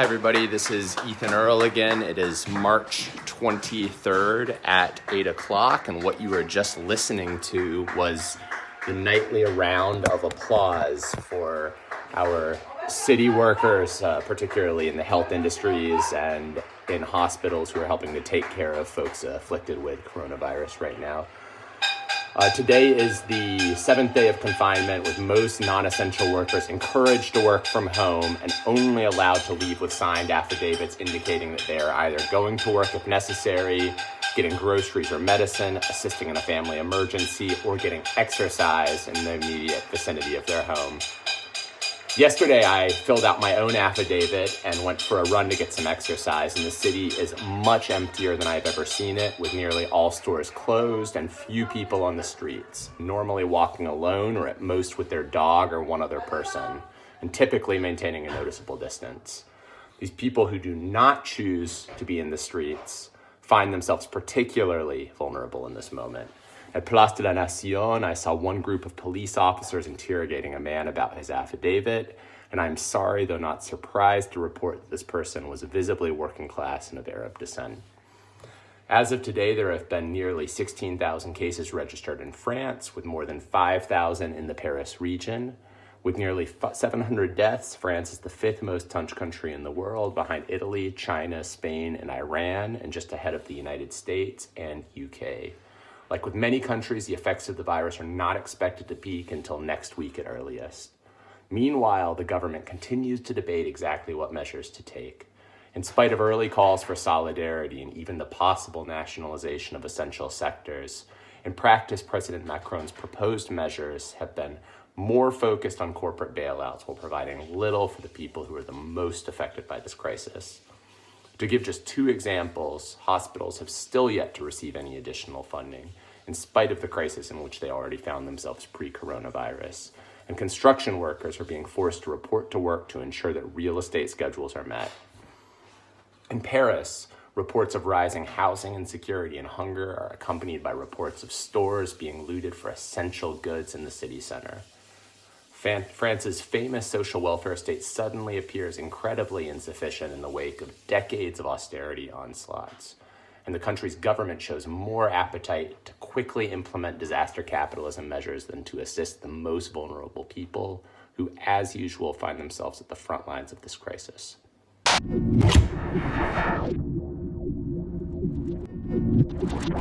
Hi everybody, this is Ethan Earle again. It is March 23rd at 8 o'clock and what you were just listening to was the nightly round of applause for our city workers, uh, particularly in the health industries and in hospitals who are helping to take care of folks afflicted with coronavirus right now. Uh, today is the seventh day of confinement with most non-essential workers encouraged to work from home and only allowed to leave with signed affidavits indicating that they are either going to work if necessary, getting groceries or medicine, assisting in a family emergency, or getting exercise in the immediate vicinity of their home. Yesterday, I filled out my own affidavit and went for a run to get some exercise, and the city is much emptier than I've ever seen it, with nearly all stores closed and few people on the streets, normally walking alone or at most with their dog or one other person, and typically maintaining a noticeable distance. These people who do not choose to be in the streets find themselves particularly vulnerable in this moment. At Place de la Nation, I saw one group of police officers interrogating a man about his affidavit, and I'm sorry, though not surprised, to report that this person was visibly working class and of Arab descent. As of today, there have been nearly 16,000 cases registered in France, with more than 5,000 in the Paris region. With nearly 700 deaths, France is the fifth most touched country in the world, behind Italy, China, Spain, and Iran, and just ahead of the United States and UK. Like with many countries, the effects of the virus are not expected to peak until next week at earliest. Meanwhile, the government continues to debate exactly what measures to take. In spite of early calls for solidarity and even the possible nationalization of essential sectors, in practice, President Macron's proposed measures have been more focused on corporate bailouts while providing little for the people who are the most affected by this crisis. To give just two examples, hospitals have still yet to receive any additional funding, in spite of the crisis in which they already found themselves pre-coronavirus. And construction workers are being forced to report to work to ensure that real estate schedules are met. In Paris, reports of rising housing insecurity and hunger are accompanied by reports of stores being looted for essential goods in the city center. France's famous social welfare state suddenly appears incredibly insufficient in the wake of decades of austerity onslaughts. And the country's government shows more appetite to quickly implement disaster capitalism measures than to assist the most vulnerable people who, as usual, find themselves at the front lines of this crisis.